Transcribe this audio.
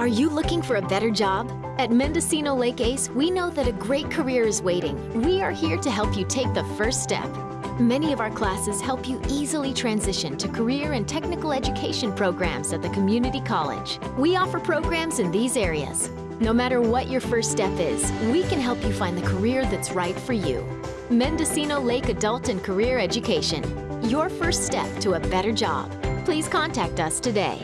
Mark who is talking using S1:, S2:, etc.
S1: Are you looking for a better job? At Mendocino Lake ACE, we know that a great career is waiting. We are here to help you take the first step. Many of our classes help you easily transition to career and technical education programs at the community college. We offer programs in these areas. No matter what your first step is, we can help you find the career that's right for you. Mendocino Lake Adult and Career Education. Your first step to a better job. Please contact us today.